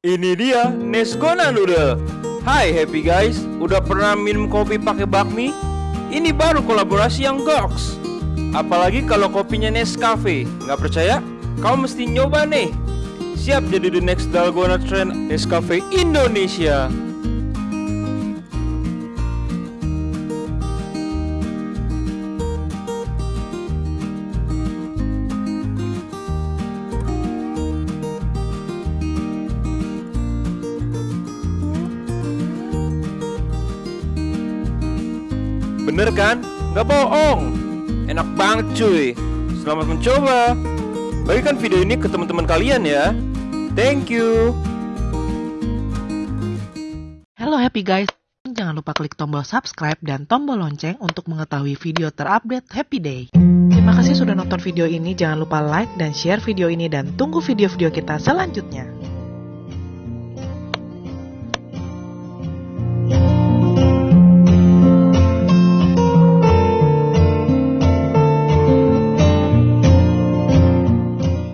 Ini dia Nesgona Noodle. Hai happy guys, udah pernah minum kopi pakai bakmi? Ini baru kolaborasi yang goks. Apalagi kalau kopinya Nescafe. Nggak percaya? Kau mesti nyoba nih. Siap jadi the next Dalgona trend Nescafe Indonesia. Bener kan? Nggak bohong. Enak banget cuy. Selamat mencoba. Bagikan video ini ke teman-teman kalian ya. Thank you. Halo happy guys, jangan lupa klik tombol subscribe dan tombol lonceng untuk mengetahui video terupdate Happy Day. Terima kasih sudah nonton video ini, jangan lupa like dan share video ini dan tunggu video-video kita selanjutnya.